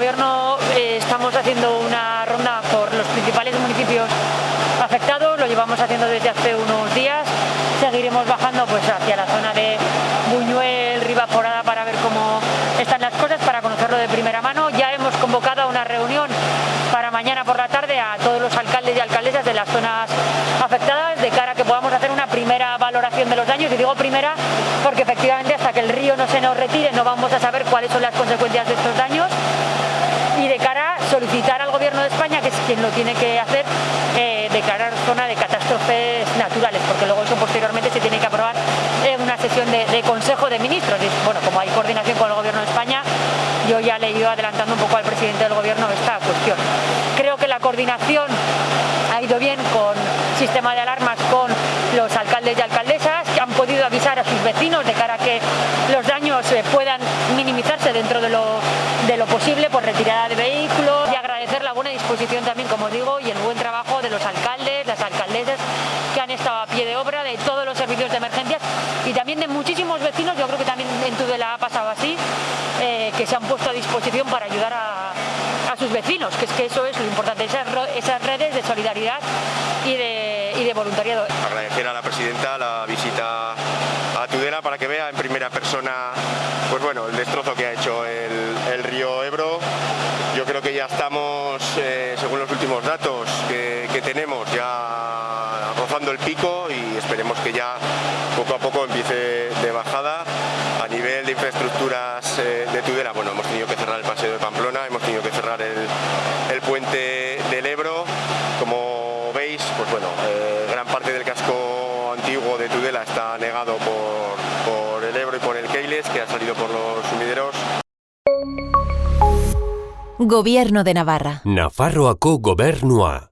Eh, estamos haciendo una ronda por los principales municipios afectados, lo llevamos haciendo desde hace unos días, seguiremos bajando pues hacia la zona de Buñuel, Ribaforada para ver cómo están las cosas, para conocerlo de primera mano. Ya hemos convocado una reunión para mañana por la tarde a todos los alcaldes y alcaldesas de las zonas afectadas de cara a que podamos hacer una primera valoración de los daños. Y digo primera porque efectivamente hasta que el río no se nos retire no vamos a saber cuáles son las consecuencias de estos daños solicitar al gobierno de España, que es quien lo tiene que hacer, eh, declarar zona de catástrofes naturales, porque luego eso posteriormente se tiene que aprobar en una sesión de, Consejo de Ministros. Bueno, como hay coordinación con el gobierno de España, yo ya le he ido adelantando un poco al presidente del gobierno esta cuestión. Creo que la coordinación ha ido bien con sistema de alarmas con los alcaldes y alcaldesas que han podido avisar a sus vecinos de cara a que los daños eh, puedan minimizarse dentro de lo, de lo posible por retirada de disposición también, como digo, y el buen trabajo de los alcaldes, las alcaldesas que han estado a pie de obra, de todos los servicios de emergencias y también de muchísimos vecinos, yo creo que también en Tudela ha pasado así, eh, que se han puesto a disposición para ayudar a, sus vecinos, que es que eso es lo importante, esas, esas redes de solidaridad y de, y de voluntariado. Agradecer a la presidenta la visita a Tudela para que vea en primera persona pues bueno, el destrozo que ha hecho el río Ebro. Creo que ya estamos, eh, según los últimos datos que, tenemos, ya rozando el pico y esperemos que ya poco a poco empiece de bajada. A nivel de infraestructuras eh, de Tudela, bueno, hemos tenido que cerrar el paseo de Pamplona, hemos tenido que cerrar el, el puente del Ebro. Como veis, pues bueno, eh, gran parte del casco antiguo de Tudela está negado por, por el Ebro y por el Keiles, que ha salido por los sumideros. Gobierno de Navarra. Nafarroako gobernua.